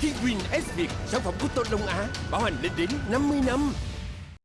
Kiwin S Việt, sản phẩm của Tôn Long Á, bảo hành lên đến 50 năm.